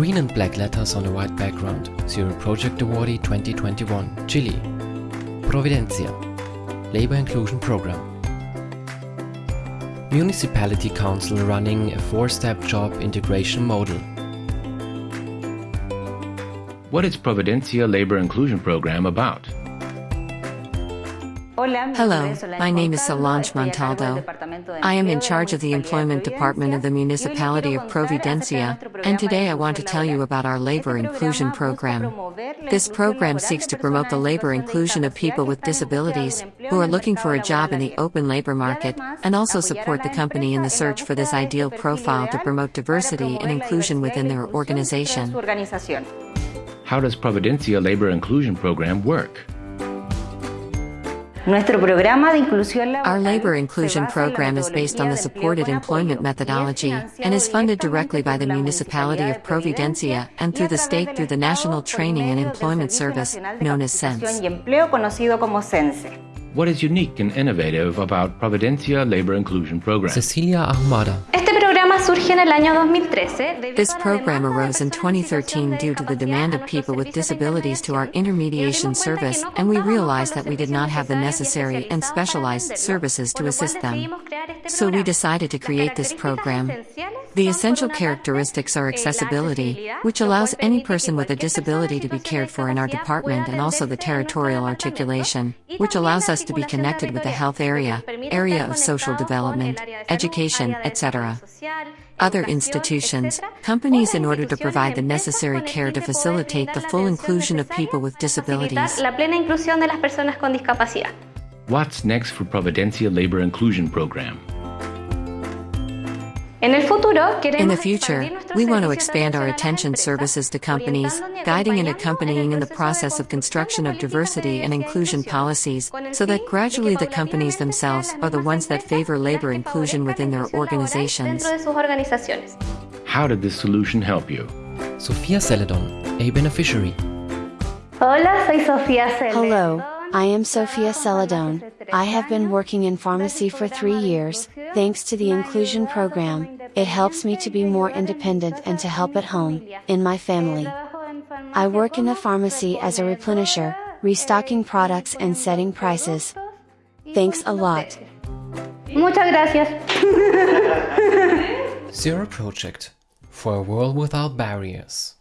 Green and black letters on a white background. Zero Project Awardee 2021, Chile. Providencia. Labor Inclusion Program. Municipality Council running a four-step job integration model. What is Providencia Labor Inclusion Program about? Hello, my name is Solange Montaldo. I am in charge of the Employment Department of the Municipality of Providencia, and today I want to tell you about our Labor Inclusion Program. This program seeks to promote the labor inclusion of people with disabilities who are looking for a job in the open labor market, and also support the company in the search for this ideal profile to promote diversity and inclusion within their organization. How does Providencia Labor Inclusion Program work? Our labor inclusion program is based on the supported employment methodology and is funded directly by the municipality of Providencia and through the state through the National Training and Employment Service, known as SENCE. What is unique and innovative about Providencia Labor Inclusion Program? Cecilia This program arose in 2013 due to the demand of people with disabilities to our intermediation service, and we realized that we did not have the necessary and specialized services to assist them. So we decided to create this program. The essential characteristics are accessibility, which allows any person with a disability to be cared for in our department, and also the territorial articulation, which allows us to be connected with the health area, area of social development, education, etc. Other institutions, companies in order to provide the necessary care to facilitate the full inclusion of people with disabilities. What's next for Providencia Labor Inclusion Program? In the future, we want to expand our attention services to companies, guiding and accompanying in the process of construction of diversity and inclusion policies, so that gradually the companies themselves are the ones that favor labor inclusion within their organizations. How did this solution help you? Sofia Celedon, a beneficiary. Hello, I am Sofia Celedon. I have been working in pharmacy for three years. Thanks to the inclusion program, it helps me to be more independent and to help at home, in my family. I work in a pharmacy as a replenisher, restocking products and setting prices. Thanks a lot. Muchas gracias. Zero Project for a world without barriers.